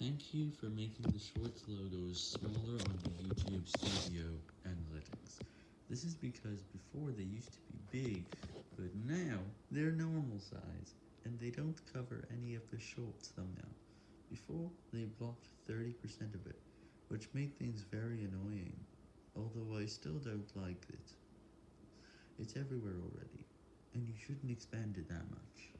Thank you for making the Shorts logos smaller on the YouTube Studio Analytics. This is because before they used to be big, but now they're normal size, and they don't cover any of the Shorts thumbnail. Before, they blocked 30% of it, which made things very annoying, although I still don't like it. It's everywhere already, and you shouldn't expand it that much.